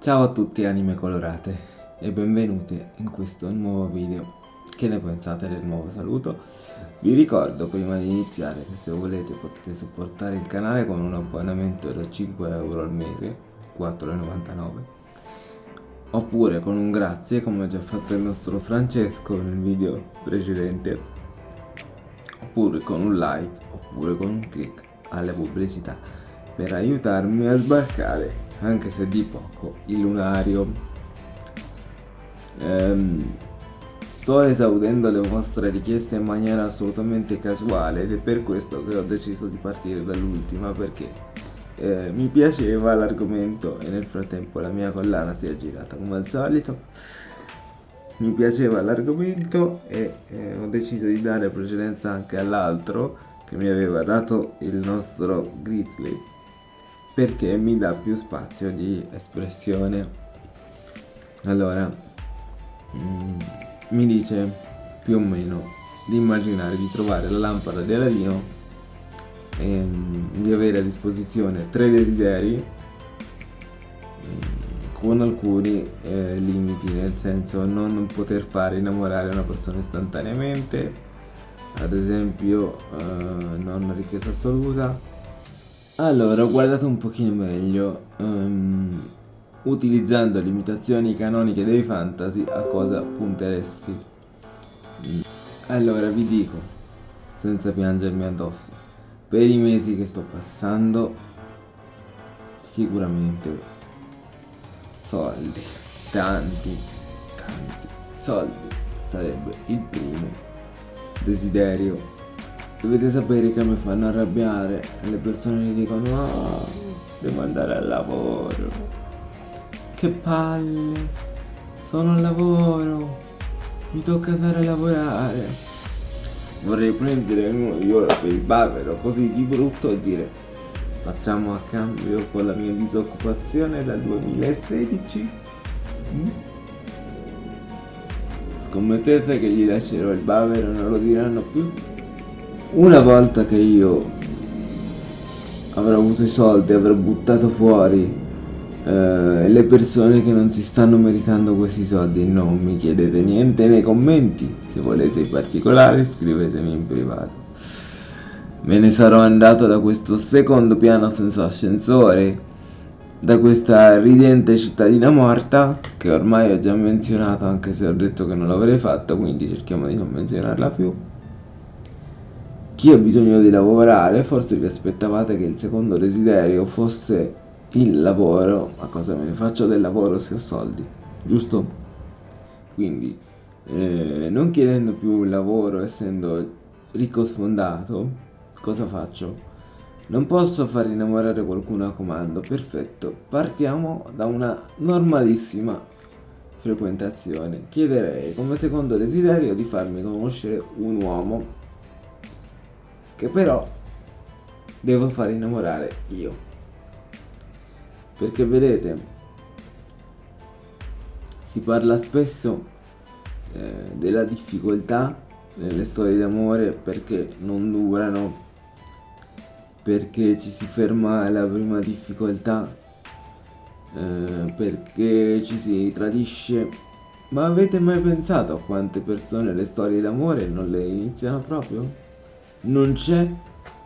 Ciao a tutti anime colorate e benvenuti in questo nuovo video. Che ne pensate del nuovo saluto? Vi ricordo prima di iniziare che se volete potete supportare il canale con un abbonamento da 5 euro al mese, 4,99 oppure con un grazie come ha già fatto il nostro Francesco nel video precedente oppure con un like oppure con un click alle pubblicità per aiutarmi a sbarcare anche se di poco, il lunario. Ehm, sto esaudendo le vostre richieste in maniera assolutamente casuale ed è per questo che ho deciso di partire dall'ultima perché eh, mi piaceva l'argomento e nel frattempo la mia collana si è girata come al solito. Mi piaceva l'argomento e eh, ho deciso di dare precedenza anche all'altro che mi aveva dato il nostro Grizzly perché mi dà più spazio di espressione. Allora mm, mi dice più o meno di immaginare di trovare la lampada di Aladino e mm, di avere a disposizione tre desideri mm, con alcuni eh, limiti nel senso non poter fare innamorare una persona istantaneamente ad esempio eh, non richiesta assoluta allora, ho guardato un pochino meglio. Um, utilizzando limitazioni canoniche dei fantasy, a cosa punteresti? Mm. Allora, vi dico, senza piangermi addosso, per i mesi che sto passando, sicuramente soldi, tanti, tanti soldi sarebbe il primo desiderio Dovete sapere che mi fanno arrabbiare le persone gli dicono oh, devo andare al lavoro. Che palle, sono al lavoro, mi tocca andare a lavorare. Vorrei prendere uno di ora per il bavero così di brutto e dire facciamo a cambio con la mia disoccupazione dal 2016. Mm? Scommettete che gli lascerò il bavero non lo diranno più? Una volta che io avrò avuto i soldi, avrò buttato fuori eh, le persone che non si stanno meritando questi soldi, non mi chiedete niente nei commenti, se volete in particolare scrivetemi in privato. Me ne sarò andato da questo secondo piano senza ascensore, da questa ridente cittadina morta, che ormai ho già menzionato anche se ho detto che non l'avrei fatto, quindi cerchiamo di non menzionarla più chi ha bisogno di lavorare, forse vi aspettavate che il secondo desiderio fosse il lavoro, ma cosa me ne faccio del lavoro se ho soldi, giusto? Quindi, eh, non chiedendo più un lavoro, essendo ricco sfondato, cosa faccio? Non posso far innamorare qualcuno a comando, perfetto, partiamo da una normalissima frequentazione. Chiederei come secondo desiderio di farmi conoscere un uomo che però devo far innamorare io. Perché vedete, si parla spesso eh, della difficoltà nelle storie d'amore perché non durano, perché ci si ferma alla prima difficoltà, eh, perché ci si tradisce. Ma avete mai pensato a quante persone le storie d'amore non le iniziano proprio? Non c'è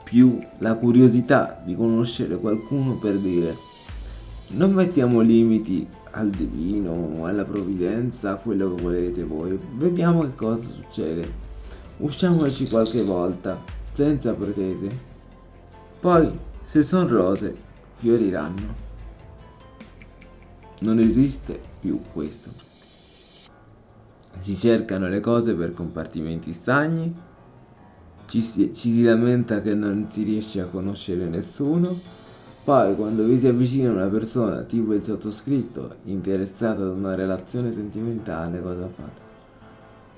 più la curiosità di conoscere qualcuno per dire non mettiamo limiti al divino, alla provvidenza, a quello che volete voi, vediamo che cosa succede, usciamoci qualche volta, senza pretese, poi se sono rose fioriranno. Non esiste più questo. Si cercano le cose per compartimenti stagni ci si, ci si lamenta che non si riesce a conoscere nessuno, poi quando vi si avvicina una persona tipo il sottoscritto interessata ad una relazione sentimentale cosa fate?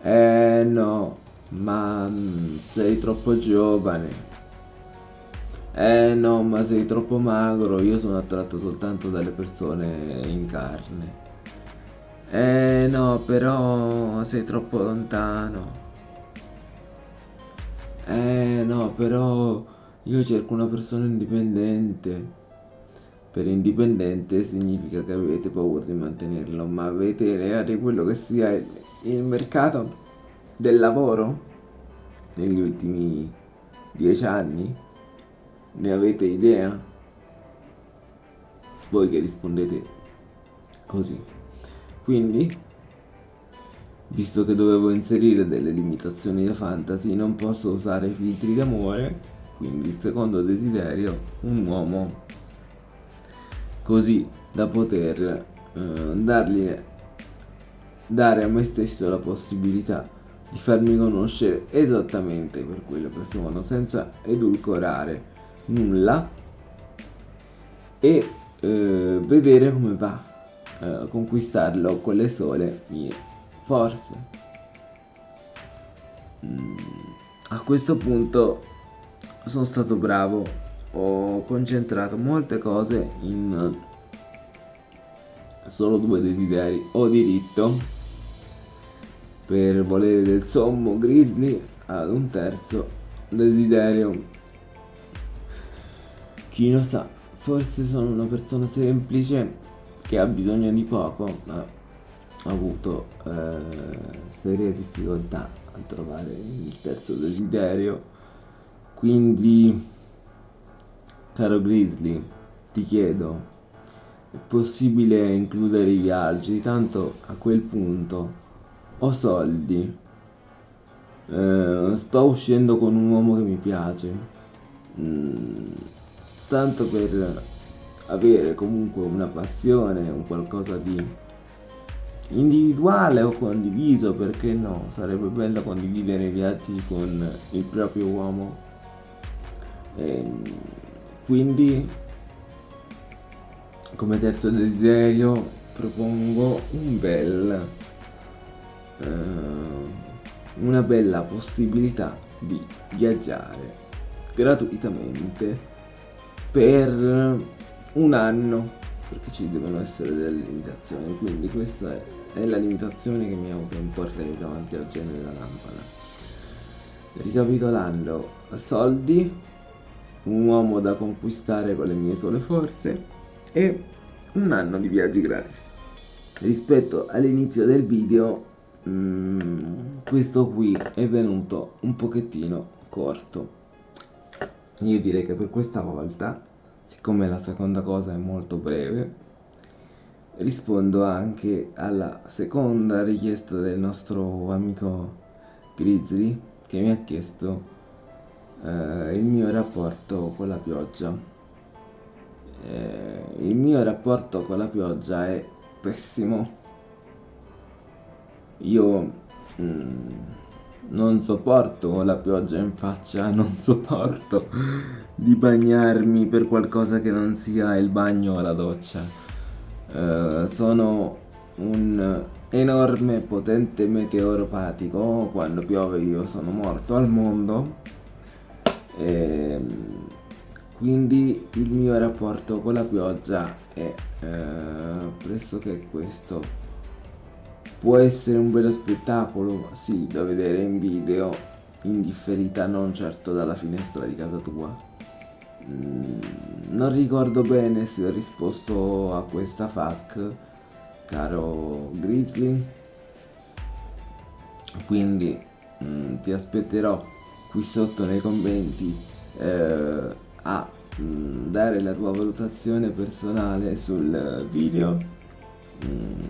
Eh no, ma mm, sei troppo giovane. Eh no, ma sei troppo magro, io sono attratto soltanto dalle persone in carne. Eh no, però sei troppo lontano. Eh no, però io cerco una persona indipendente. per indipendente significa che avete paura di mantenerlo, ma avete idea di quello che sia il, il mercato del lavoro negli ultimi dieci anni? Ne avete idea? Voi che rispondete così. Quindi, visto che dovevo inserire delle limitazioni da fantasy, non posso usare filtri d'amore, quindi il secondo desiderio, un uomo. Così da poter eh, dargli, dare a me stesso la possibilità di farmi conoscere esattamente per quello che sono, senza edulcorare nulla e eh, vedere come va eh, conquistarlo con le sole mie forze. Mm, a questo punto sono stato bravo. Ho concentrato molte cose in solo due desideri. Ho diritto per volere del sommo grizzly ad un terzo desiderio. Chi lo sa forse sono una persona semplice che ha bisogno di poco ma avuto eh, serie difficoltà a trovare il terzo desiderio. Quindi Caro Grizzly, ti chiedo, è possibile includere i viaggi? Tanto a quel punto ho soldi, eh, sto uscendo con un uomo che mi piace, mm, tanto per avere comunque una passione, un qualcosa di individuale o condiviso, perché no? Sarebbe bello condividere i viaggi con il proprio uomo. E, quindi come terzo desiderio propongo un bel eh, una bella possibilità di viaggiare gratuitamente per un anno perché ci devono essere delle limitazioni quindi questa è la limitazione che mi autoimporrei davanti al genere della lampada ricapitolando soldi un uomo da conquistare con le mie sole forze e un anno di viaggi gratis. Rispetto all'inizio del video, mm, questo qui è venuto un pochettino corto. Io direi che per questa volta, siccome la seconda cosa è molto breve, rispondo anche alla seconda richiesta del nostro amico Grizzly che mi ha chiesto eh, il mio rapporto con la pioggia. Eh, il mio rapporto con la pioggia è pessimo. Io mm, non sopporto la pioggia in faccia, non sopporto di bagnarmi per qualcosa che non sia il bagno o la doccia. Eh, sono un enorme potente meteoropatico, quando piove io sono morto al mondo. E, ehm, quindi il mio rapporto con la pioggia è eh, pressoché questo può essere un bello spettacolo sì da vedere in video in differita non certo dalla finestra di casa tua. Mm, non ricordo bene se ho risposto a questa FAC caro Grizzly. Quindi mm, ti aspetterò qui sotto nei commenti eh, a mh, mm, dare la tua valutazione personale sul video. Mm,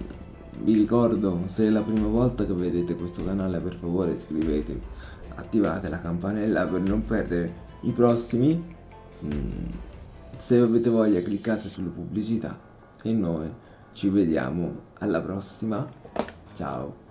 vi ricordo se è la prima volta che vedete questo canale per favore iscrivetevi attivate la campanella per non perdere i prossimi. Mm, se avete voglia cliccate sulle pubblicità e noi ci vediamo alla prossima. Ciao